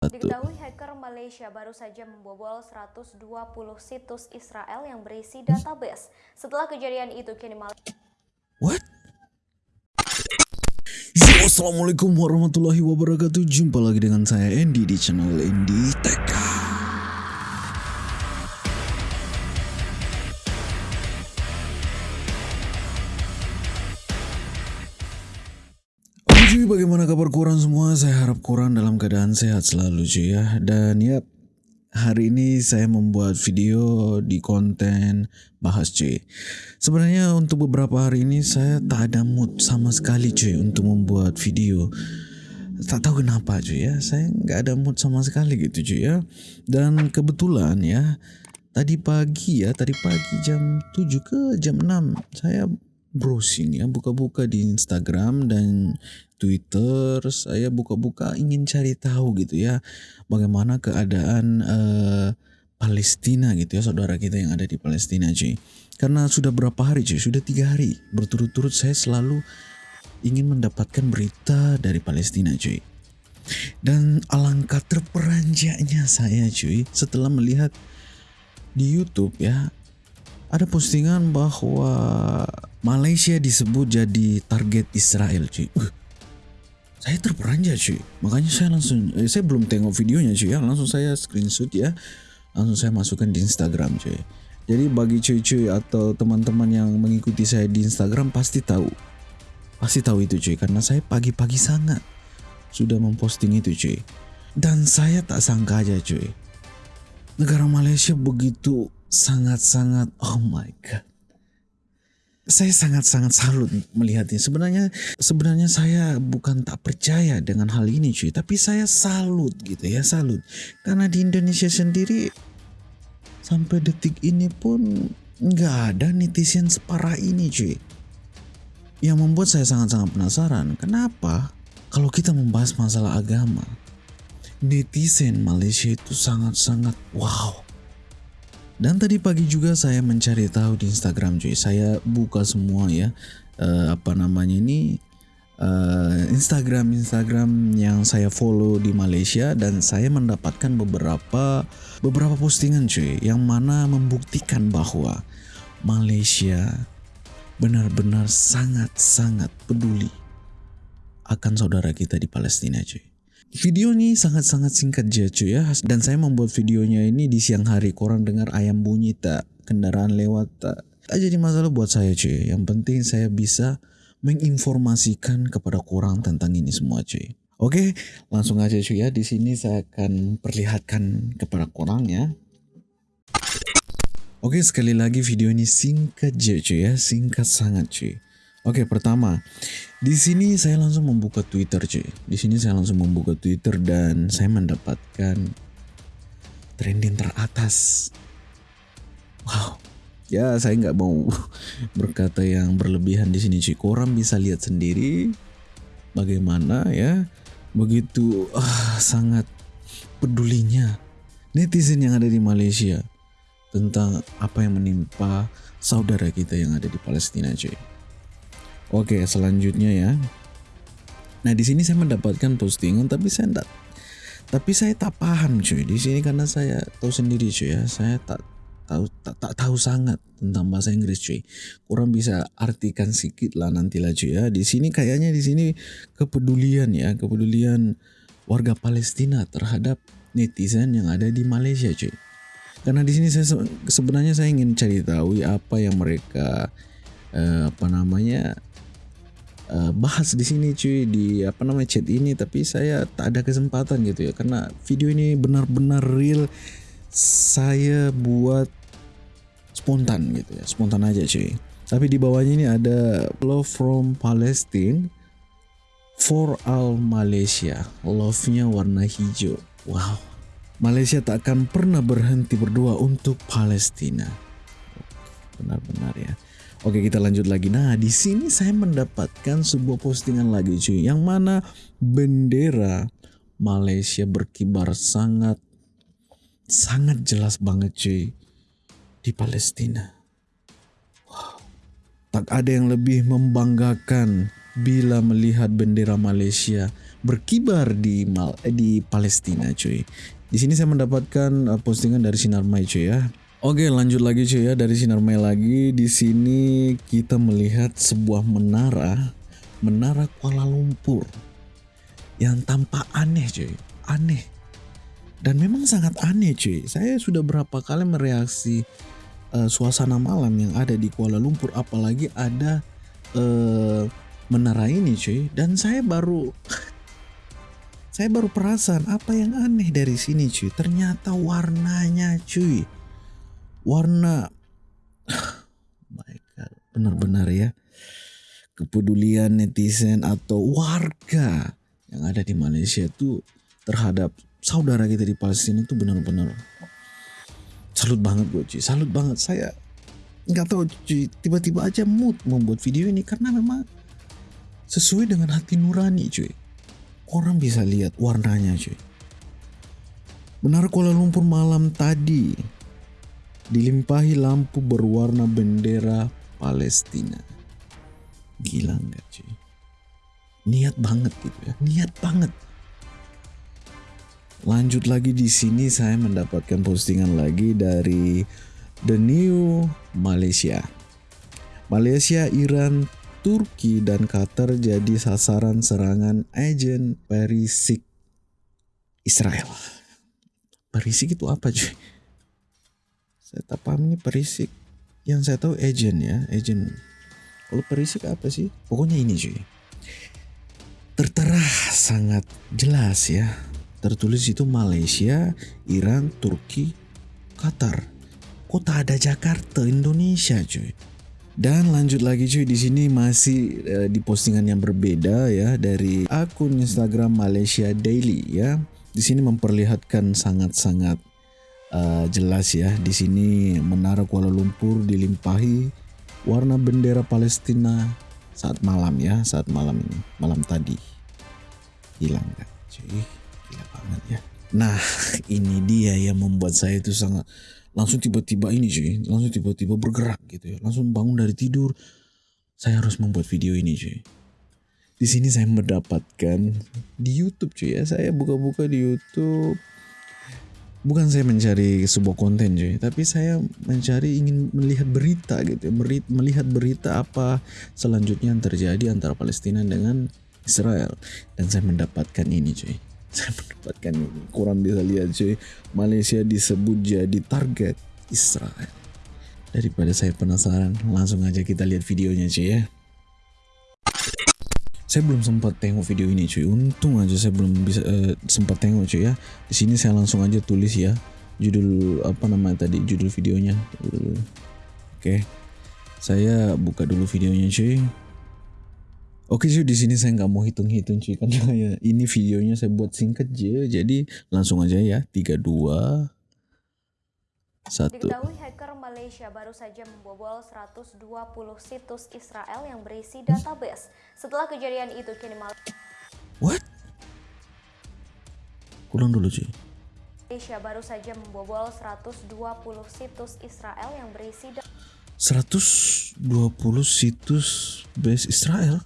Diketahui hacker Malaysia baru saja membobol 120 situs Israel yang berisi database. Setelah kejadian itu, kini Malaysia... What? Yo, Assalamualaikum warahmatullahi wabarakatuh Jumpa lagi dengan saya Andy di channel Andy Tech cuy, bagaimana kabar kurang semua? Saya harap kurang dalam keadaan sehat selalu cuy ya. Dan ya, hari ini saya membuat video di konten bahas cuy. Sebenarnya untuk beberapa hari ini saya tak ada mood sama sekali cuy untuk membuat video. Tak tahu kenapa cuy ya. Saya nggak ada mood sama sekali gitu cuy ya. Dan kebetulan ya tadi pagi ya tadi pagi jam 7 ke jam 6 saya browsing ya. Buka-buka di Instagram dan Twitter. Saya buka-buka ingin cari tahu gitu ya bagaimana keadaan uh, Palestina gitu ya saudara kita yang ada di Palestina cuy. Karena sudah berapa hari cuy? Sudah tiga hari. Berturut-turut saya selalu ingin mendapatkan berita dari Palestina cuy. Dan alangkah terperanjaknya saya cuy setelah melihat di YouTube ya ada postingan bahwa Malaysia disebut jadi target Israel cuy. Uh, saya terperanjak cuy. Makanya saya langsung eh, saya belum tengok videonya cuy ya, langsung saya screenshot ya. Langsung saya masukkan di Instagram cuy. Jadi bagi cuy-cuy atau teman-teman yang mengikuti saya di Instagram pasti tahu Pasti tahu itu cuy karena saya pagi-pagi sangat sudah memposting itu cuy. Dan saya tak sangka aja cuy. Negara Malaysia begitu sangat-sangat oh my god. Saya sangat-sangat salut melihatnya. Sebenarnya sebenarnya saya bukan tak percaya dengan hal ini cuy, tapi saya salut gitu ya, salut. Karena di Indonesia sendiri sampai detik ini pun nggak ada netizen separah ini cuy yang membuat saya sangat-sangat penasaran, kenapa kalau kita membahas masalah agama, netizen Malaysia itu sangat-sangat wow. Dan tadi pagi juga saya mencari tahu di Instagram cuy, saya buka semua ya, uh, apa namanya ini, uh, Instagram Instagram yang saya follow di Malaysia dan saya mendapatkan beberapa beberapa postingan cuy yang mana membuktikan bahwa Malaysia benar-benar sangat-sangat peduli akan saudara kita di Palestina cuy. Video ini sangat-sangat singkat aja cuy ya. Dan saya membuat videonya ini di siang hari. Korang dengar ayam bunyi tak. Kendaraan lewat tak. Tak jadi masalah buat saya cuy. Yang penting saya bisa menginformasikan kepada korang tentang ini semua cuy. Oke langsung aja cuy ya. Di sini saya akan perlihatkan kepada korang ya. Oke sekali lagi video ini singkat aja cuy ya, singkat sangat cuy. Oke pertama, di sini saya langsung membuka Twitter cuy. Di sini saya langsung membuka Twitter dan saya mendapatkan trending teratas. Wow, ya saya nggak mau berkata yang berlebihan di sini cuy. Korang bisa lihat sendiri bagaimana ya begitu ah, sangat pedulinya netizen yang ada di Malaysia tentang apa yang menimpa saudara kita yang ada di Palestina cuy. Oke selanjutnya ya. Nah di sini saya mendapatkan postingan tapi saya tidak tapi saya tak paham cuy. Di sini karena saya tahu sendiri cuy ya. Saya tak tahu tak, tak tahu sangat tentang bahasa Inggris cuy. Kurang bisa artikan sedikit lah nantilah cuy ya. Di sini kayaknya di sini kepedulian ya. Kepedulian warga Palestina terhadap netizen yang ada di Malaysia cuy. Karena di sini saya sebenarnya saya ingin cari tahu apa yang mereka uh, apa namanya uh, bahas di sini cuy di apa namanya chat ini. Tapi saya tak ada kesempatan gitu ya. Karena video ini benar-benar real. Saya buat spontan gitu ya. Spontan aja cuy. Tapi di bawahnya ini ada love from Palestine for all Malaysia. Love-nya warna hijau. Wow. Malaysia tak akan pernah berhenti berdoa untuk Palestina. Benar-benar ya. Oke kita lanjut lagi. Nah di sini saya mendapatkan sebuah postingan lagi cuy, yang mana bendera Malaysia berkibar sangat sangat jelas banget cuy di Palestina. Wow. Tak ada yang lebih membanggakan bila melihat bendera Malaysia berkibar di Mal eh, di Palestina cuy. Di sini saya mendapatkan uh, postingan dari Sinar Mai cuy ya. Oke lanjut lagi cuy ya. Dari Sinar Mai lagi di sini kita melihat sebuah menara menara Kuala Lumpur yang tampak aneh cuy. Aneh. Dan memang sangat aneh cuy. Saya sudah berapa kali mereaksi uh, suasana malam yang ada di Kuala Lumpur apalagi ada uh, menara ini cuy. Dan saya baru saya baru perasaan apa yang aneh dari sini cuy. Ternyata warnanya cuy warna. My god. Benar-benar ya. Kepedulian netizen atau warga yang ada di Malaysia itu terhadap saudara kita di Palestina itu benar-benar salut banget gue cuy salut banget. Saya nggak tahu cuy tiba-tiba aja mood membuat video ini karena memang sesuai dengan hati nurani cuy. Orang bisa lihat warnanya cuy. Benar Kuala Lumpur malam tadi dilimpahi lampu berwarna bendera Palestina gila nggak cuy niat banget gitu ya niat banget lanjut lagi di sini saya mendapatkan postingan lagi dari The New Malaysia Malaysia, Iran, Turki dan Qatar jadi sasaran serangan agen perisik Israel. Perisik itu apa cuy? Saya tak paham ini perisik. Yang saya tahu agen ya, agen. Kalau perisik apa sih? Pokoknya ini cuy. Tertera sangat jelas ya tertulis itu Malaysia, Iran, Turki, Qatar. Kok tak ada Jakarta, Indonesia cuy. Dan lanjut lagi cuy di sini masih uh, di postingan yang berbeda ya dari akun Instagram Malaysia Daily ya. Di sini memperlihatkan sangat-sangat uh, jelas ya. Di sini menara Kuala Lumpur dilimpahi warna bendera Palestina saat malam ya, saat malam ini, malam tadi. Hilang kan? Cuy gila banget ya. Nah ini dia yang membuat saya itu sangat langsung tiba-tiba ini cuy langsung tiba-tiba bergerak gitu ya. Langsung bangun dari tidur. Saya harus membuat video ini cuy. Di sini saya mendapatkan di YouTube cuy ya. Saya buka-buka di YouTube bukan saya mencari sebuah konten cuy. Tapi saya mencari ingin melihat berita gitu. Melihat berita apa selanjutnya yang terjadi antara Palestina dengan Israel. Dan saya mendapatkan ini cuy. Saya mendapatkan ini. Kurang bisa lihat cuy. Malaysia disebut jadi target Israel. Daripada saya penasaran langsung aja kita lihat videonya cuy ya saya belum sempat tengok video ini cuy. Untung aja saya belum bisa uh, sempat tengok cuy ya. Di sini saya langsung aja tulis ya judul apa namanya tadi judul videonya. Oke. Okay. saya buka dulu videonya cuy. Oke cuy di sini saya nggak mau hitung-hitung cuy karena ya ini videonya saya buat singkat aja jadi langsung aja ya. Tiga dua satu. Diketahui hacker Malaysia baru saja membobol 120 situs Israel yang berisi database. Setelah kejadian itu kini Malaysia What? Ulang dulu cuy. Malaysia baru saja membobol 120 situs Israel yang berisi 120 situs base Israel?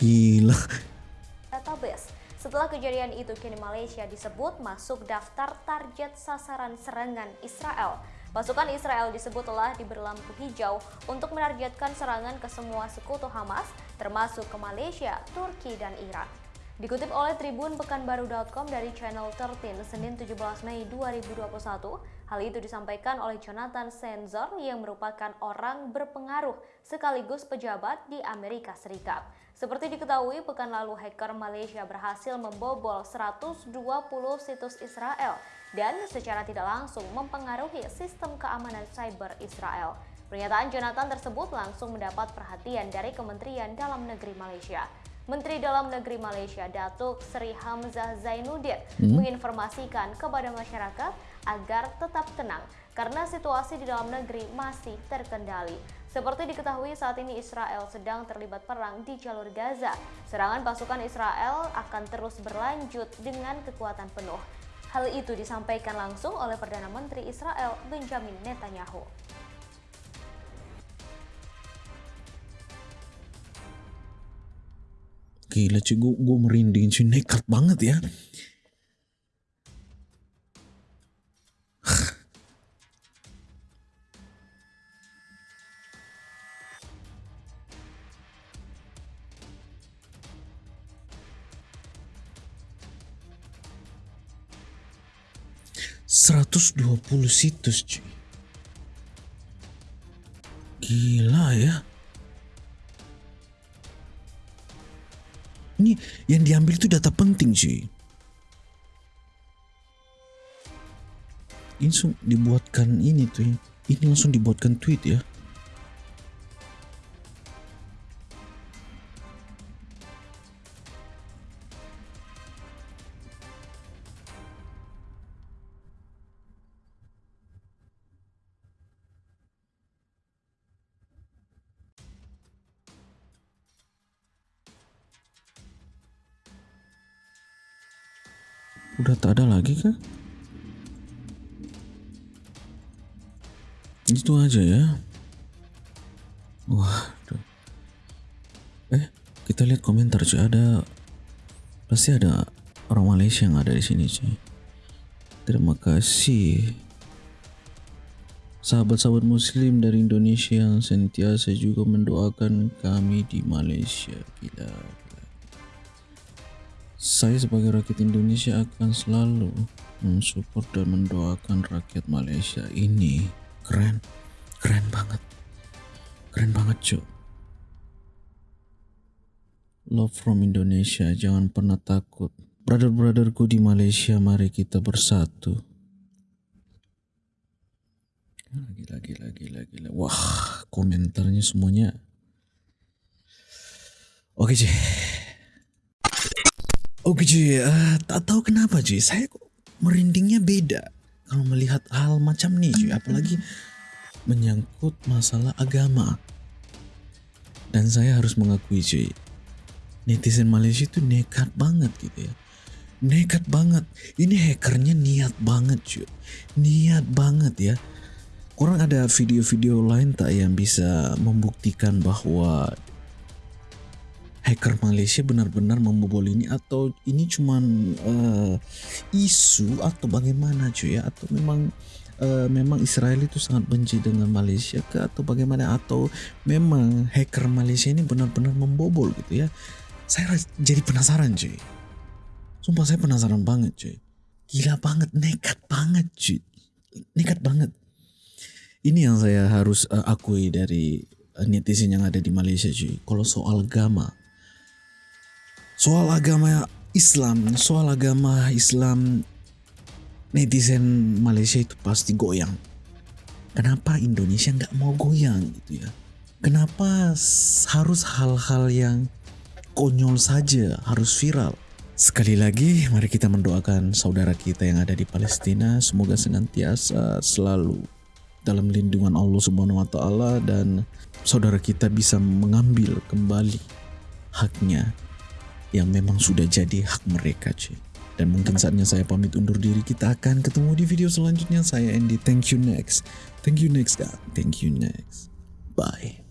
Gila. Setelah kejadian itu, kini Malaysia disebut masuk daftar target sasaran serangan Israel. Pasukan Israel disebut telah diberi lampu hijau untuk menargetkan serangan ke semua sekutu Hamas, termasuk ke Malaysia, Turki, dan Iran. Dikutip oleh Tribun Pekanbaru.com dari channel 13 Senin 17 Mei 2021, hal itu disampaikan oleh Jonathan Sensor yang merupakan orang berpengaruh sekaligus pejabat di Amerika Serikat. Seperti diketahui, pekan lalu hacker Malaysia berhasil membobol 120 situs Israel dan secara tidak langsung mempengaruhi sistem keamanan cyber Israel. Pernyataan Jonathan tersebut langsung mendapat perhatian dari Kementerian Dalam Negeri Malaysia. Menteri Dalam Negeri Malaysia Datuk Seri Hamzah Zainuddin hmm. menginformasikan kepada masyarakat agar tetap tenang karena situasi di dalam negeri masih terkendali. Seperti diketahui saat ini Israel sedang terlibat perang di jalur Gaza. Serangan pasukan Israel akan terus berlanjut dengan kekuatan penuh. Hal itu disampaikan langsung oleh Perdana Menteri Israel Benjamin Netanyahu. Gila cuy, gue, gue merinding cuy, nekat banget ya. Seratus dua puluh situs cuy. Gila ya. Ini yang diambil itu data penting cuy. Ini langsung dibuatkan ini tuh. Ini langsung dibuatkan tweet ya. Udah tak ada lagi kah? Itu aja ya. Wah. Eh, kita lihat komentar cuy. Ada pasti ada orang Malaysia yang ada di sini cuy. Terima kasih. Sahabat-sahabat muslim dari Indonesia yang sentiasa juga mendoakan kami di Malaysia. Saya sebagai rakyat Indonesia akan selalu mensupport dan mendoakan rakyat Malaysia ini. Keren, keren banget. Keren banget cuy. Love from Indonesia, jangan pernah takut. Brother-brotherku di Malaysia, mari kita bersatu. Gila, gila, gila, gila. Wah, komentarnya semuanya. Oke, cuy. Oke cuy, uh, tak tahu kenapa cuy, saya kok merindingnya beda kalau melihat hal macam nih cuy, apalagi menyangkut masalah agama. Dan saya harus mengakui cuy, netizen Malaysia itu nekat banget gitu ya. Nekat banget. Ini hackernya niat banget cuy. Niat banget ya. Kurang ada video-video lain tak yang bisa membuktikan bahwa hacker Malaysia benar-benar membobol ini atau ini cuman uh, isu atau bagaimana cuy ya? Atau memang uh, memang Israel itu sangat benci dengan Malaysia ke atau bagaimana? Atau memang hacker Malaysia ini benar-benar membobol gitu ya? Saya jadi penasaran cuy. Sumpah saya penasaran banget cuy. Gila banget nekat banget cuy. Nekat banget. Ini yang saya harus uh, akui dari netizen yang ada di Malaysia cuy. Kalau soal agama soal agama Islam, soal agama Islam netizen Malaysia itu pasti goyang. Kenapa Indonesia nggak mau goyang gitu ya? Kenapa harus hal-hal yang konyol saja harus viral? Sekali lagi, mari kita mendoakan saudara kita yang ada di Palestina. Semoga senantiasa selalu dalam lindungan Allah Subhanahu wa Ta'ala, dan saudara kita bisa mengambil kembali haknya yang memang sudah jadi hak mereka cuy. Dan mungkin saatnya saya pamit undur diri. Kita akan ketemu di video selanjutnya. Saya Andy. Thank you next. Thank you next God. Thank you next. Bye.